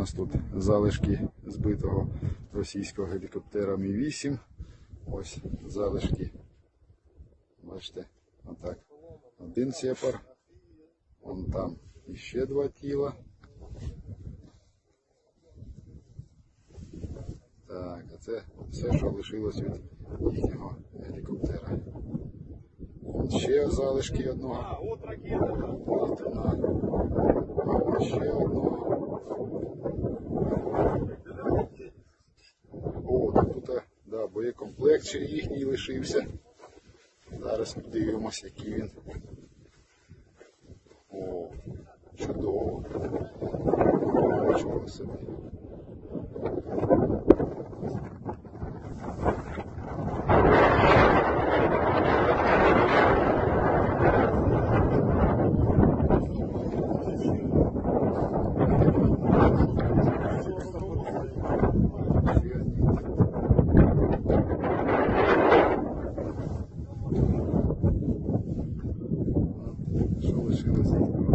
У нас тут залишки збитого російського гелікоптера Мі-8. Ось залишки. Бачите, отак. Один сепар. Вон там іще два тіла. Так, а це все, що лишилось від їхнього гелікоптера. Ще залишки одного. Ще одного. О, тут да, боєкомплект ще їхній лишився. Зараз подивимось, який він. О, чудово. Що лишилося?